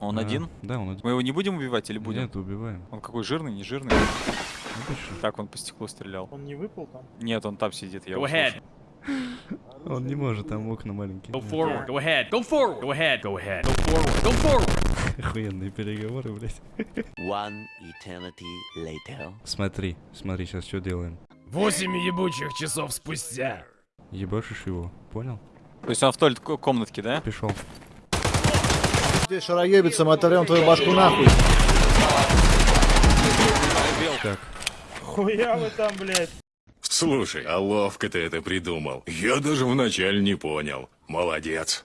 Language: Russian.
Он А, один? Да, он один. Мы его не будем убивать или будем? Нет, убиваем. Он какой жирный, не жирный? Обычно. Так, он по стеклу стрелял. Он не выпал там? Нет, он там сидит, я Go ahead. Он не может, там окна маленькие. Go forward. Go ahead. Go forward. Go ahead. Go ahead. Go forward. Go forward. Охуенные переговоры, блядь. One eternity later. Смотри, смотри, сейчас что делаем. Восемь ебучих часов спустя. Ебашишь его, понял? То есть он в той ко- комнатке, да? Пришел. Здесь шароебицам оторвем твою башку нахуй. Так, Хуя вы там, блядь. Слушай, а ловко ты это придумал. Я даже вначале не понял. Молодец.